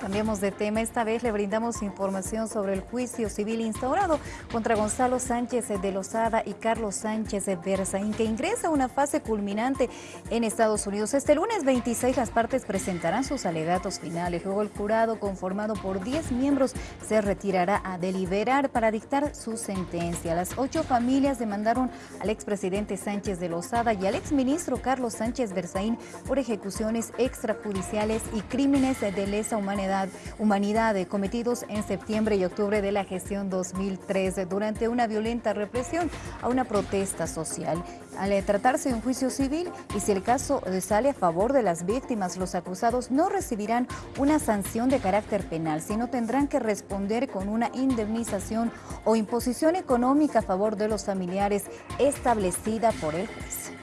Cambiamos de tema, esta vez le brindamos información sobre el juicio civil instaurado contra Gonzalo Sánchez de Lozada y Carlos Sánchez de Berzaín, que ingresa a una fase culminante en Estados Unidos. Este lunes 26 las partes presentarán sus alegatos finales, luego el jurado conformado por 10 miembros se retirará a deliberar para dictar su sentencia. Las ocho familias demandaron al expresidente Sánchez de Lozada y al exministro Carlos Sánchez Berzaín por ejecuciones extrajudiciales y crímenes de lesa humanidad humanidad, cometidos en septiembre y octubre de la gestión 2013 durante una violenta represión a una protesta social. Al tratarse de un juicio civil y si el caso sale a favor de las víctimas, los acusados no recibirán una sanción de carácter penal, sino tendrán que responder con una indemnización o imposición económica a favor de los familiares establecida por el juez.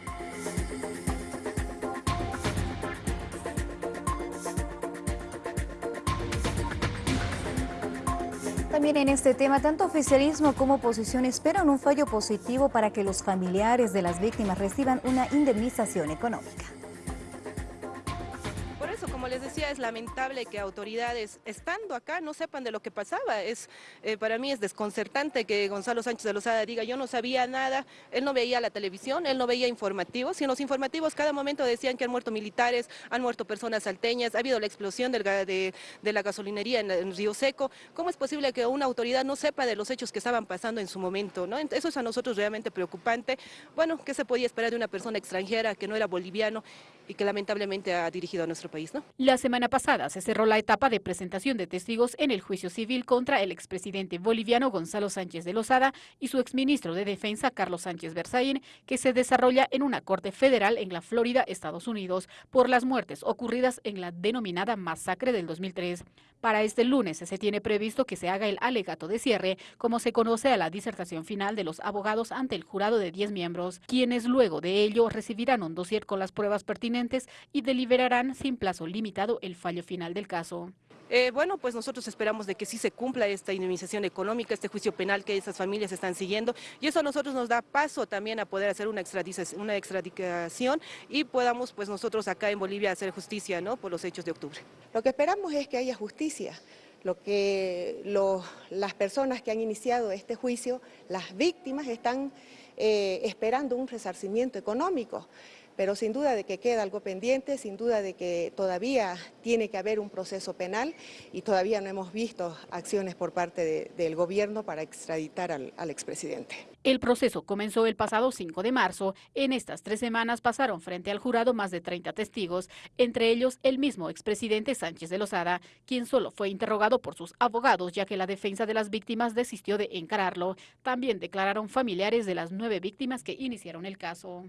También en este tema, tanto oficialismo como oposición esperan un fallo positivo para que los familiares de las víctimas reciban una indemnización económica como les decía, es lamentable que autoridades estando acá no sepan de lo que pasaba. Es, eh, para mí es desconcertante que Gonzalo Sánchez de Lozada diga yo no sabía nada, él no veía la televisión, él no veía informativos, y en los informativos cada momento decían que han muerto militares, han muerto personas salteñas, ha habido la explosión de, la gasolinería en, Río Seco. ¿Cómo es posible que una autoridad no sepa de los hechos que estaban pasando en su momento? ¿no? Eso es a nosotros realmente preocupante. Bueno, ¿qué se podía esperar de una persona extranjera que no era boliviano y que lamentablemente ha dirigido a nuestro país? La semana pasada se cerró la etapa de presentación de testigos en el juicio civil contra el expresidente boliviano Gonzalo Sánchez de Lozada y su exministro de Defensa Carlos Sánchez Berzaín, que se desarrolla en una corte federal en la Florida, Estados Unidos, por las muertes ocurridas en la denominada masacre del 2003. Para este lunes se tiene previsto que se haga el alegato de cierre, como se conoce a la disertación final de los abogados ante el jurado de 10 miembros, quienes luego de ello recibirán un dossier con las pruebas pertinentes y deliberarán sin plazo limitado el fallo final del caso. Eh, bueno, pues nosotros esperamos de que sí se cumpla esta indemnización económica, este juicio penal que esas familias están siguiendo y eso a nosotros nos da paso también a poder hacer una extradición, una extradición y podamos pues nosotros acá en Bolivia hacer justicia ¿no? por los hechos de octubre. Lo que esperamos es que haya justicia, lo que las personas que han iniciado este juicio, las víctimas están eh, esperando un resarcimiento económico pero sin duda de que queda algo pendiente, sin duda de que todavía tiene que haber un proceso penal y todavía no hemos visto acciones por parte del gobierno para extraditar al, al expresidente. El proceso comenzó el pasado 5 de marzo. En estas tres semanas pasaron frente al jurado más de 30 testigos, entre ellos el mismo expresidente Sánchez de Lozada, quien solo fue interrogado por sus abogados ya que la defensa de las víctimas desistió de encararlo. También declararon familiares de las nueve víctimas que iniciaron el caso.